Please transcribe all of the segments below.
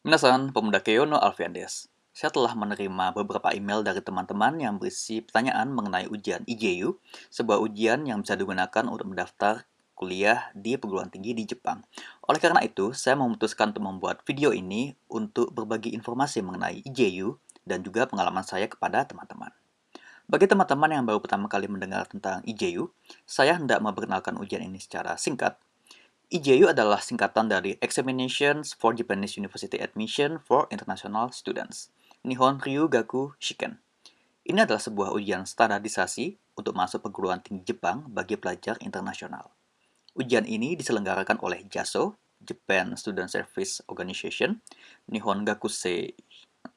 Minasan, Pemuda Keyono Alfiandes. Saya telah menerima beberapa email dari teman-teman yang berisi pertanyaan mengenai ujian IJU, sebuah ujian yang bisa digunakan untuk mendaftar kuliah di perguruan tinggi di Jepang. Oleh karena itu, saya memutuskan untuk membuat video ini untuk berbagi informasi mengenai IJU dan juga pengalaman saya kepada teman-teman. Bagi teman-teman yang baru pertama kali mendengar tentang IJU, saya hendak memperkenalkan ujian ini secara singkat IJU adalah singkatan dari Examinations for Japanese University Admission for International Students, Nihon Ryugaku Shiken. Ini adalah sebuah ujian standarisasi untuk masuk perguruan tinggi Jepang bagi pelajar internasional. Ujian ini diselenggarakan oleh JASO, Japan Student Service Organization, Nihon Gakusei,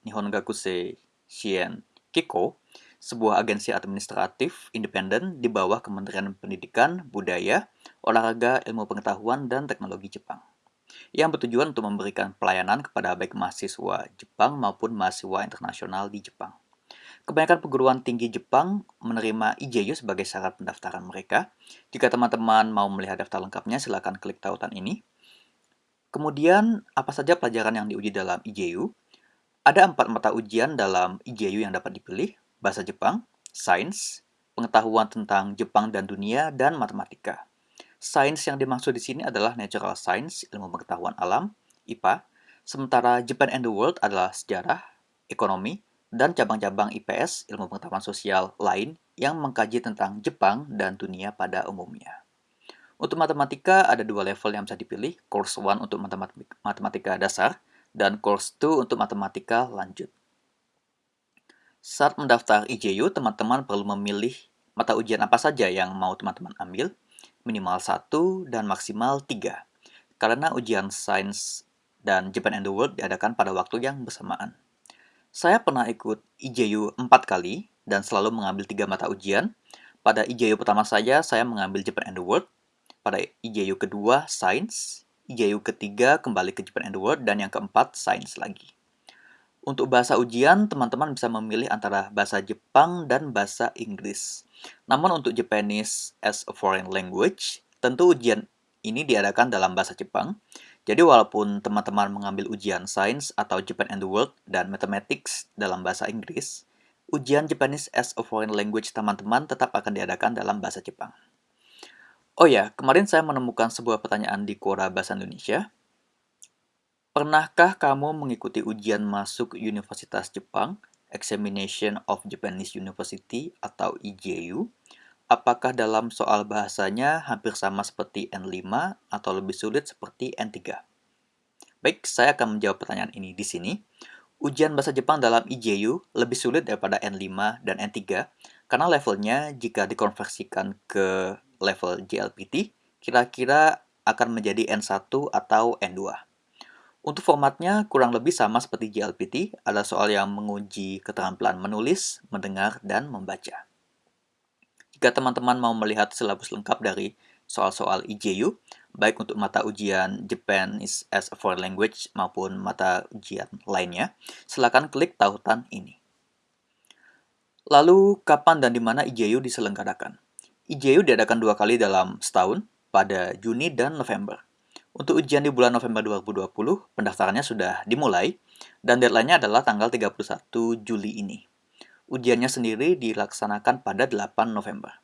Nihon Gakusei Shien Kiko, sebuah agensi administratif independen di bawah Kementerian Pendidikan, Budaya, Olahraga, Ilmu Pengetahuan, dan Teknologi Jepang yang bertujuan untuk memberikan pelayanan kepada baik mahasiswa Jepang maupun mahasiswa internasional di Jepang. Kebanyakan perguruan tinggi Jepang menerima IJU sebagai syarat pendaftaran mereka. Jika teman-teman mau melihat daftar lengkapnya, silakan klik tautan ini. Kemudian, apa saja pelajaran yang diuji dalam IJU? Ada empat mata ujian dalam IJU yang dapat dipilih, bahasa Jepang, sains, pengetahuan tentang Jepang dan dunia, dan matematika. Sains yang dimaksud di sini adalah natural science, ilmu pengetahuan alam, IPA, sementara Japan and the World adalah sejarah, ekonomi, dan cabang-cabang IPS, ilmu pengetahuan sosial lain yang mengkaji tentang Jepang dan dunia pada umumnya. Untuk matematika ada dua level yang bisa dipilih, course 1 untuk matematika dasar dan course 2 untuk matematika lanjut. Saat mendaftar IJU, teman-teman perlu memilih mata ujian apa saja yang mau teman-teman ambil, minimal 1 dan maksimal 3. Karena ujian sains dan Japan and the World diadakan pada waktu yang bersamaan. Saya pernah ikut IJU 4 kali dan selalu mengambil 3 mata ujian. Pada IJU pertama saya, saya mengambil Japan and the World. Pada IJU kedua, Sains. IJU ketiga kembali ke Japan and the World. Dan yang keempat, Sains lagi. Untuk bahasa ujian, teman-teman bisa memilih antara bahasa Jepang dan bahasa Inggris. Namun untuk Japanese as a foreign language, tentu ujian ini diadakan dalam bahasa Jepang. Jadi walaupun teman-teman mengambil ujian sains atau Japan and the World dan mathematics dalam bahasa Inggris, ujian Japanese as a foreign language teman-teman tetap akan diadakan dalam bahasa Jepang. Oh ya, kemarin saya menemukan sebuah pertanyaan di Quora Bahasa Indonesia Pernahkah kamu mengikuti ujian masuk Universitas Jepang, Examination of Japanese University atau IJU? Apakah dalam soal bahasanya hampir sama seperti N5 atau lebih sulit seperti N3? Baik, saya akan menjawab pertanyaan ini di sini. Ujian bahasa Jepang dalam IJU lebih sulit daripada N5 dan N3 karena levelnya jika dikonversikan ke level JLPT kira-kira akan menjadi N1 atau N2. Untuk formatnya kurang lebih sama seperti JLPT, ada soal yang menguji keterampilan menulis, mendengar, dan membaca. Jika teman-teman mau melihat silabus lengkap dari soal-soal IJU, baik untuk mata ujian Japan is as a foreign language maupun mata ujian lainnya, silakan klik tautan ini. Lalu, kapan dan di mana IJU diselenggarakan? IJU diadakan dua kali dalam setahun, pada Juni dan November. Untuk ujian di bulan November 2020, pendaftarannya sudah dimulai, dan deadline-nya adalah tanggal 31 Juli ini. Ujiannya sendiri dilaksanakan pada 8 November.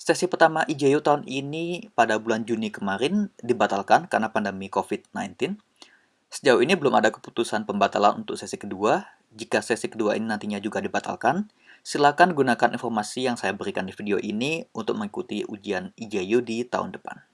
Sesi pertama IJU tahun ini pada bulan Juni kemarin dibatalkan karena pandemi COVID-19. Sejauh ini belum ada keputusan pembatalan untuk sesi kedua. Jika sesi kedua ini nantinya juga dibatalkan, silakan gunakan informasi yang saya berikan di video ini untuk mengikuti ujian IJU di tahun depan.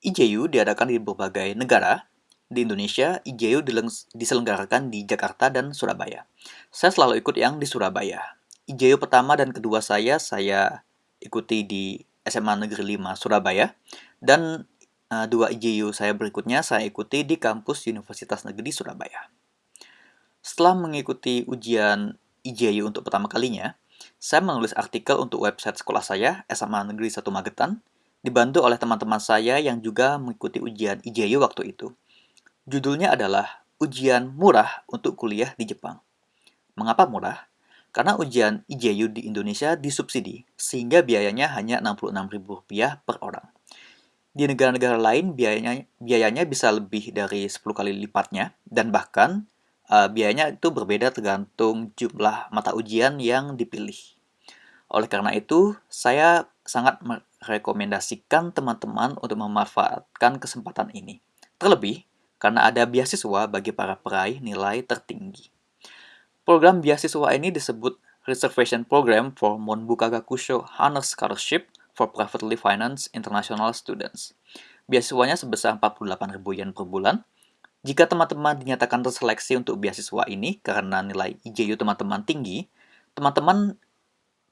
IJU diadakan di berbagai negara. Di Indonesia, IJU diselenggarakan di Jakarta dan Surabaya. Saya selalu ikut yang di Surabaya. IJU pertama dan kedua saya, saya ikuti di SMA Negeri 5 Surabaya. Dan uh, dua IJU saya berikutnya saya ikuti di kampus Universitas Negeri Surabaya. Setelah mengikuti ujian IJU untuk pertama kalinya, saya menulis artikel untuk website sekolah saya, SMA Negeri 1 Magetan, dibantu oleh teman-teman saya yang juga mengikuti ujian IJU waktu itu. Judulnya adalah Ujian Murah untuk Kuliah di Jepang. Mengapa murah? Karena ujian IJU di Indonesia disubsidi, sehingga biayanya hanya Rp66.000 per orang. Di negara-negara lain biayanya biayanya bisa lebih dari 10 kali lipatnya dan bahkan uh, biayanya itu berbeda tergantung jumlah mata ujian yang dipilih. Oleh karena itu, saya sangat merekomendasikan teman-teman untuk memanfaatkan kesempatan ini. Terlebih, karena ada beasiswa bagi para peraih nilai tertinggi. Program beasiswa ini disebut Reservation Program for Monbuka Gakusho Honor Scholarship for Privately Financed International Students. Beasiswanya sebesar 48 ribu yen per bulan. Jika teman-teman dinyatakan terseleksi untuk beasiswa ini karena nilai IJU teman-teman tinggi, teman-teman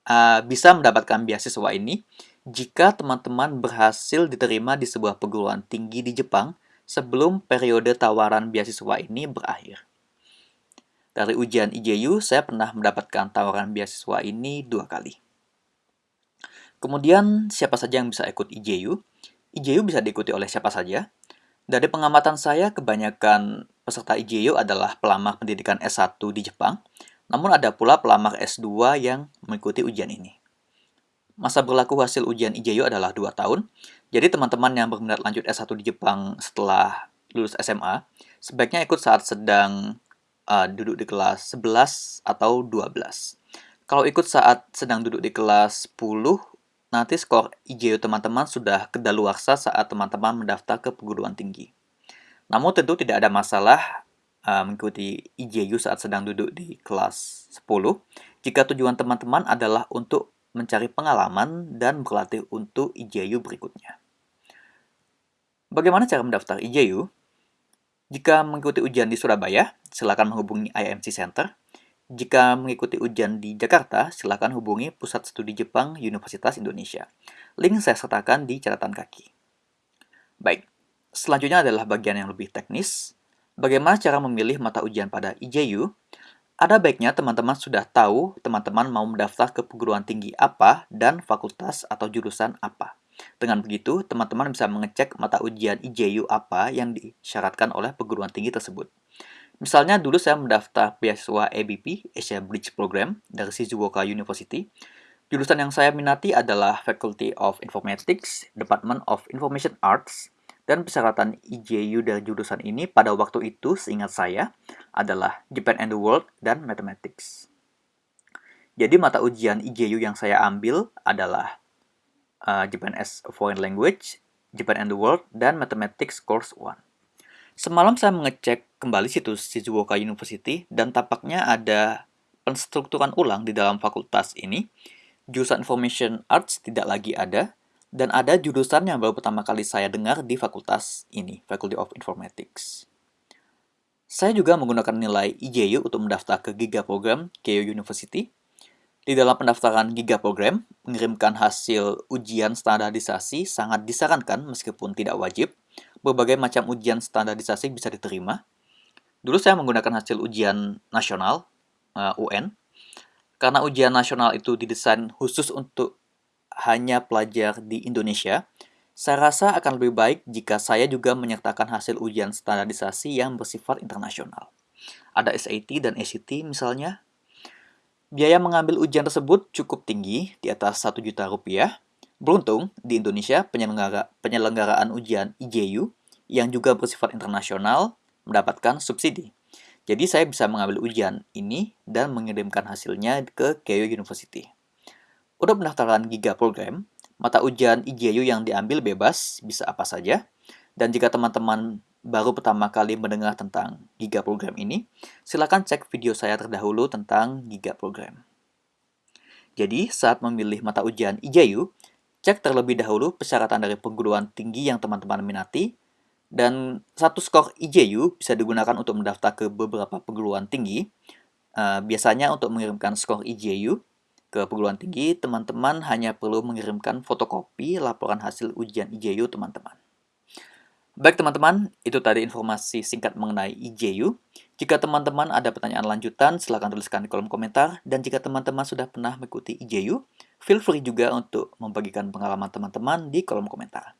uh, bisa mendapatkan beasiswa ini jika teman-teman berhasil diterima di sebuah perguruan tinggi di Jepang sebelum periode tawaran beasiswa ini berakhir. Dari ujian IJU, saya pernah mendapatkan tawaran beasiswa ini dua kali. Kemudian, siapa saja yang bisa ikut IJU? IJU bisa diikuti oleh siapa saja. Dari pengamatan saya, kebanyakan peserta IJU adalah pelamar pendidikan S1 di Jepang, namun ada pula pelamar S2 yang mengikuti ujian ini. Masa berlaku hasil ujian IJU adalah 2 tahun, jadi teman-teman yang berminat lanjut S1 di Jepang setelah lulus SMA, sebaiknya ikut saat sedang uh, duduk di kelas 11 atau 12. Kalau ikut saat sedang duduk di kelas 10, nanti skor IJU teman-teman sudah kedaluarsa saat teman-teman mendaftar ke perguruan tinggi. Namun tentu tidak ada masalah uh, mengikuti IJU saat sedang duduk di kelas 10 jika tujuan teman-teman adalah untuk mencari pengalaman dan berlatih untuk IJU berikutnya. Bagaimana cara mendaftar IJU? Jika mengikuti ujian di Surabaya, silakan menghubungi IMC Center jika mengikuti ujian di Jakarta, silakan hubungi Pusat Studi Jepang Universitas Indonesia. Link saya sertakan di catatan kaki. Baik, selanjutnya adalah bagian yang lebih teknis. Bagaimana cara memilih mata ujian pada IJU? Ada baiknya teman-teman sudah tahu teman-teman mau mendaftar ke perguruan tinggi apa dan fakultas atau jurusan apa. Dengan begitu, teman-teman bisa mengecek mata ujian IJU apa yang disyaratkan oleh perguruan tinggi tersebut. Misalnya dulu saya mendaftar beasiswa ABP, Asia Bridge Program, dari Shizuoka University. Jurusan yang saya minati adalah Faculty of Informatics, Department of Information Arts, dan persyaratan IJU dari jurusan ini pada waktu itu, seingat saya, adalah Japan and the World dan Mathematics. Jadi mata ujian IJU yang saya ambil adalah uh, Japan as a Foreign Language, Japan and the World, dan Mathematics Course 1. Semalam saya mengecek kembali situs Shizuoka University dan tampaknya ada penstrukturan ulang di dalam fakultas ini. Jurusan Information Arts tidak lagi ada, dan ada jurusan yang baru pertama kali saya dengar di fakultas ini, Faculty of Informatics. Saya juga menggunakan nilai IJU untuk mendaftar ke Giga Program Keio University. Di dalam pendaftaran Giga Program, mengirimkan hasil ujian standarisasi sangat disarankan meskipun tidak wajib, berbagai macam ujian standarisasi bisa diterima. Dulu saya menggunakan hasil ujian nasional, eh, UN, karena ujian nasional itu didesain khusus untuk hanya pelajar di Indonesia, saya rasa akan lebih baik jika saya juga menyertakan hasil ujian standarisasi yang bersifat internasional. Ada SAT dan ACT misalnya. Biaya mengambil ujian tersebut cukup tinggi, di atas 1 juta rupiah, Beruntung, di Indonesia penyelenggara, penyelenggaraan ujian IJU yang juga bersifat internasional mendapatkan subsidi. Jadi saya bisa mengambil ujian ini dan mengirimkan hasilnya ke Keio University. Untuk pendaftaran Giga Program, mata ujian IJU yang diambil bebas, bisa apa saja. Dan jika teman-teman baru pertama kali mendengar tentang Giga Program ini, silakan cek video saya terdahulu tentang Giga Program. Jadi, saat memilih mata ujian IJU, Cek terlebih dahulu persyaratan dari perguruan tinggi yang teman-teman minati, dan satu skor IJU bisa digunakan untuk mendaftar ke beberapa perguruan tinggi. Uh, biasanya untuk mengirimkan skor IJU ke perguruan tinggi, teman-teman hanya perlu mengirimkan fotokopi laporan hasil ujian IJU teman-teman. Baik teman-teman, itu tadi informasi singkat mengenai IJU. Jika teman-teman ada pertanyaan lanjutan, silahkan tuliskan di kolom komentar. Dan jika teman-teman sudah pernah mengikuti IJU, feel free juga untuk membagikan pengalaman teman-teman di kolom komentar.